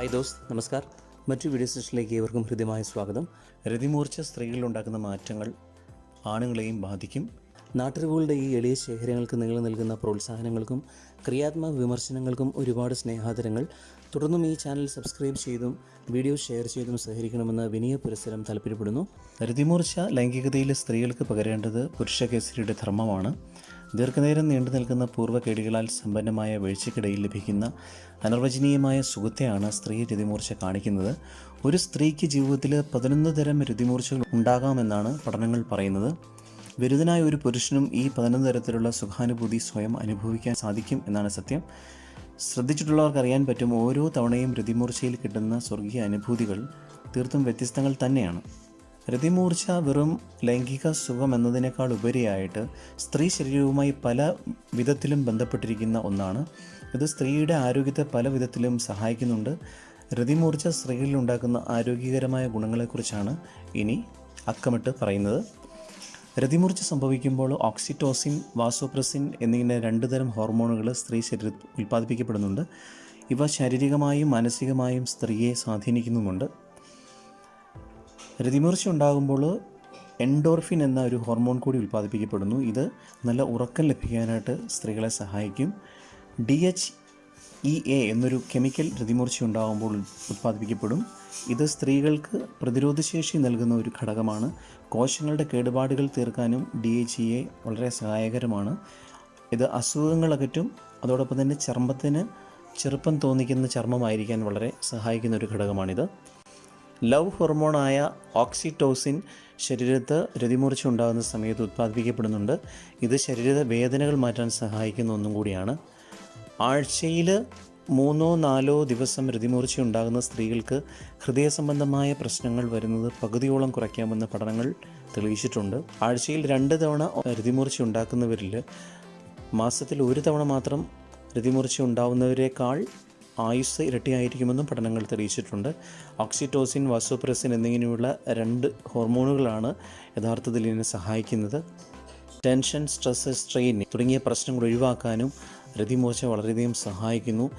Hi those നമസ്കാർ. മറ്റു video സെഷനിലേക്ക് ഏവർക്കും ഹൃദ്യമായ സ്വാഗതം. രതിമൂർച്ച സ്ത്രീകളിൽ ഉണ്ടാക്കുന്ന മാറ്റങ്ങൾ ആണുങ്ങളെയും ബാധിക്കും. നാട്ടറിവുകളുടെ ഈ എളിയ ശേഖരങ്ങൾക്ക് നിങ്ങൾ നൽകുന്ന പ്രോത്സാഹനങ്ങൾക്കും ക്രിയാത്മക വിമർശനങ്ങൾക്കും ഒരുപാട് സ്നേഹാദരങ്ങൾ. തുടർന്നും ഈ ചാനൽ സബ്സ്ക്രൈബ് ചെയ്തും വീഡിയോ ഷെയർ ചെയ്തും സഹകരിക്കണമെന്ന് വിനയ പുരസരം താല്പര്യപ്പെടുന്നു. രതിമൂർച്ച ലൈംഗികതയിലെ സ്ത്രീകൾക്ക് പകരേണ്ടത് പുരുഷ പുരുഷകേസരിയുടെ ധർമ്മമാണ്. ദീർഘനേരം നീണ്ടു നിൽക്കുന്ന പൂർവകേടികളാൽ സമ്പന്നമായ വീഴ്ചയ്ക്കിടയിൽ ലഭിക്കുന്ന അനർവചനീയമായ സുഖത്തെയാണ് സ്ത്രീ രതിമൂർച്ച കാണിക്കുന്നത്. ഒരു സ്ത്രീക്ക് ജീവിതത്തിൽ പതിനൊന്ന് തരം രതിമൂർച്ചകൾ ഉണ്ടാകാമെന്നാണ് പഠനങ്ങൾ പറയുന്നത്. ബിരുദനായ ഒരു പുരുഷനും ഈ പതിനൊന്ന് തരത്തിലുള്ള സുഖാനുഭൂതി സ്വയം അനുഭവിക്കാൻ സാധിക്കും എന്നാണ് സത്യം. ശ്രദ്ധിച്ചിട്ടുള്ളവർക്ക് അറിയാൻ പറ്റും ഓരോ തവണയും രതിമൂർച്ചയിൽ കിട്ടുന്ന സ്വർഗീയ അനുഭൂതികൾ തീർത്തും വ്യത്യസ്തങ്ങൾ തന്നെയാണ്. രതിമൂർച്ച വെറും ലൈംഗിക സുഖം എന്നതിനേക്കാൾ ഉപരിയായിട്ട് സ്ത്രീ ശരീരവുമായി പല വിധത്തിലും ബന്ധപ്പെട്ടിരിക്കുന്ന ഒന്നാണ്. ഇത് സ്ത്രീയുടെ ആരോഗ്യത്തെ പല വിധത്തിലും സഹായിക്കുന്നുണ്ട്. രതിമൂർച്ച സ്ത്രീകളിൽ ഉണ്ടാക്കുന്ന ആരോഗ്യകരമായ ഗുണങ്ങളെക്കുറിച്ചാണ് ഇനി അക്കമിട്ട് പറയുന്നത്. രതിമൂർച്ച സംഭവിക്കുമ്പോൾ ഓക്സിറ്റോസിൻ വാസോപ്രസിൻ എന്നിങ്ങനെ രണ്ട് തരം ഹോർമോണുകൾ സ്ത്രീ ശരീരത്തിൽ ഉൽപ്പാദിപ്പിക്കപ്പെടുന്നുണ്ട്. ഇവ ശാരീരികമായും മാനസികമായും സ്ത്രീയെ സ്വാധീനിക്കുന്നുമുണ്ട്. രതിമൂർച്ച ഉണ്ടാകുമ്പോൾ എൻഡോർഫിൻ എന്ന ഒരു ഹോർമോൺ കൂടി ഉൽപ്പാദിപ്പിക്കപ്പെടുന്നു. ഇത് നല്ല ഉറക്കം ലഭിക്കാനായിട്ട് സ്ത്രീകളെ സഹായിക്കും. ഡി എച്ച് ഇ എ എന്നൊരു കെമിക്കൽ രതിമൂർച്ച ഉണ്ടാകുമ്പോൾ ഉൽപ്പാദിപ്പിക്കപ്പെടും ഇത് സ്ത്രീകൾക്ക് പ്രതിരോധശേഷി നൽകുന്ന ഒരു ഘടകമാണ്. കോശങ്ങളുടെ കേടുപാടുകൾ തീർക്കാനും ഡി എച്ച് ഇ എ വളരെ സഹായകരമാണ്. ഇത് അസുഖങ്ങൾ അകറ്റും അതോടൊപ്പം തന്നെ ചർമ്മത്തിന് ചെറുപ്പം തോന്നിക്കുന്ന ചർമ്മമായിരിക്കാൻ വളരെ സഹായിക്കുന്ന ഒരു ഘടകമാണിത്. ലവ് ഹോർമോണായ ഓക്സിറ്റോസിൻ ശരീരത്ത് രതിമൂർച്ച ഉണ്ടാകുന്ന സമയത്ത് ഉത്പാദിപ്പിക്കപ്പെടുന്നുണ്ട്. ഇത് ശരീര വേദനകൾ മാറ്റാൻ സഹായിക്കുന്ന ഒന്നും കൂടിയാണ്. ആഴ്ചയിൽ മൂന്നോ നാലോ ദിവസം രതിമൂർച്ച ഉണ്ടാകുന്ന സ്ത്രീകൾക്ക് ഹൃദയ സംബന്ധമായ പ്രശ്നങ്ങൾ വരുന്നത് പകുതിയോളം കുറയ്ക്കാമെന്ന് പഠനങ്ങൾ തെളിയിച്ചിട്ടുണ്ട്. ആഴ്ചയിൽ രണ്ട് തവണ രതിമൂർച്ച ഉണ്ടാക്കുന്നവരിൽ മാസത്തിൽ ഒരു തവണ മാത്രം രതിമൂർച്ച ഉണ്ടാവുന്നവരെക്കാൾ ആയുസ് ഇരട്ടിയായിരിക്കുമെന്നും പഠനങ്ങൾ തെളിയിച്ചിട്ടുണ്ട്. ഓക്സിറ്റോസിൻ വാസോപ്രസിൻ എന്നിങ്ങനെയുള്ള രണ്ട് ഹോർമോണുകളാണ് യഥാർത്ഥത്തിൽ ഇതിനെ സഹായിക്കുന്നത്. ടെൻഷൻ സ്ട്രെസ് സ്ട്രെയിൻ തുടങ്ങിയ പ്രശ്നങ്ങൾ ഒഴിവാക്കാനും രതിമൂർച്ച വളരെയധികം സഹായിക്കുന്നു.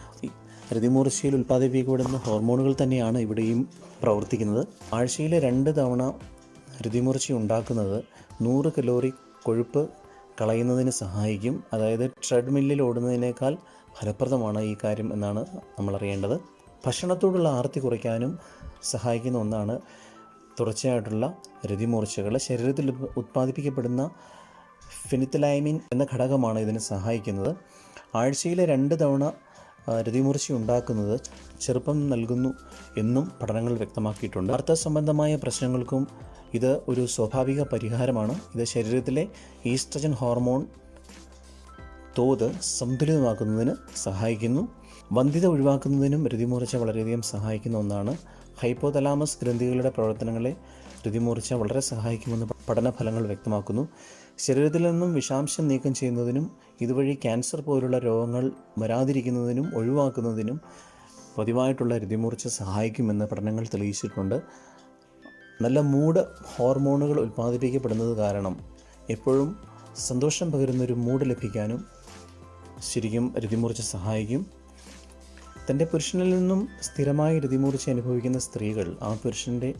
രതിമൂർച്ചയിൽ ഉൽപ്പാദിപ്പിക്കപ്പെടുന്ന ഹോർമോണുകൾ തന്നെയാണ് ഇവിടെയും പ്രവർത്തിക്കുന്നത്. ആഴ്ചയിലെ രണ്ട് തവണ രതിമൂർച്ച ഉണ്ടാക്കുന്നത് നൂറ് കലോറി കൊഴുപ്പ് കളയുന്നതിന് സഹായിക്കും. അതായത് ട്രെഡ്മില്ലിൽ ഓടുന്നതിനേക്കാൾ ഫലപ്രദമാണ് ഈ കാര്യം എന്നാണ് നമ്മൾ അറിയേണ്ടത്. ഭക്ഷണത്തോടുള്ള ആർത്തി കുറയ്ക്കാനും സഹായിക്കുന്ന ഒന്നാണ് തുടർച്ചയായിട്ടുള്ള രതിമൂർച്ചകൾ ശരീരത്തിൽ ഉത്പാദിപ്പിക്കപ്പെടുന്ന ഫിനിത്തലൈമിൻ എന്ന ഘടകമാണ് ഇതിന് സഹായിക്കുന്നത്. ആഴ്ചയിലെ രണ്ട് തവണ രതിമൂർച്ച ഉണ്ടാക്കുന്നത് ചെറുപ്പം നൽകുന്നു എന്നും പഠനങ്ങൾ വ്യക്തമാക്കിയിട്ടുണ്ട്. അർത്ഥ സംബന്ധമായ പ്രശ്നങ്ങൾക്കും ഇത് ഒരു സ്വാഭാവിക പരിഹാരമാണ്. ഇത് ശരീരത്തിലെ ഈസ്ട്രജൻ ഹോർമോൺ തോത് സന്തുലിതമാക്കുന്നതിന് സഹായിക്കുന്നു. വന്ധ്യത ഒഴിവാക്കുന്നതിനും രതിമൂർച്ച വളരെയധികം സഹായിക്കുന്ന ഒന്നാണ്. ഹൈപ്പോതലാമസ് ഗ്രന്ഥികളുടെ പ്രവർത്തനങ്ങളെ രതിമൂർച്ച വളരെ സഹായിക്കുമെന്ന് പഠനഫലങ്ങൾ വ്യക്തമാക്കുന്നു. ശരീരത്തിൽ നിന്നും വിഷാംശം നീക്കം ചെയ്യുന്നതിനും ഇതുവഴി ക്യാൻസർ പോലുള്ള രോഗങ്ങൾ വരാതിരിക്കുന്നതിനും ഒഴിവാക്കുന്നതിനും പതിവായിട്ടുള്ള രതിമൂർച്ച സഹായിക്കുമെന്ന് പഠനങ്ങൾ തെളിയിച്ചിട്ടുണ്ട്. നല്ല മൂഡ് ഹോർമോണുകൾ ഉൽപ്പാദിപ്പിക്കപ്പെടുന്നത് കാരണം എപ്പോഴും സന്തോഷം പകരുന്നൊരു മൂഡ് ലഭിക്കാനും ശരിക്കും രതിമൂർച്ച സഹായിക്കും. തന്റെ പുരുഷനിൽ നിന്നും സ്ഥിരമായി രതിമൂർച്ച അനുഭവിക്കുന്ന സ്ത്രീകൾ ആ പുരുഷന്റെ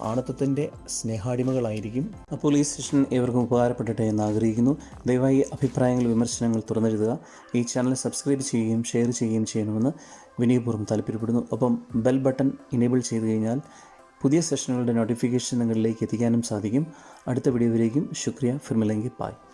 ആണത്വത്തിന്റെ സ്നേഹാടിമകളായിരിക്കും. അപ്പോൾ ഈ സെഷൻ ഏവർക്കും ഉപകാരപ്പെടട്ടെ എന്ന് ആഗ്രഹിക്കുന്നു. ദയവായി അഭിപ്രായങ്ങൾ വിമർശനങ്ങൾ തുറന്നെഴുതുക. ഈ ചാനൽ സബ്സ്ക്രൈബ് ചെയ്യുകയും ഷെയർ ചെയ്യുകയും ചെയ്യണമെന്ന് വിനയപൂർവം താല്പര്യപ്പെടുന്നു. ഒപ്പം ബെൽ ബട്ടൺ ഇനേബിൾ ചെയ്തു കഴിഞ്ഞാൽ പുതിയ സെഷനുകളുടെ നോട്ടിഫിക്കേഷൻ നിങ്ങളിലേക്ക് എത്തിക്കാനും സാധിക്കും. അടുത്ത വീഡിയോയിലേക്കും ശുക്രിയ. ഫിർമിലെങ്കി. പായ്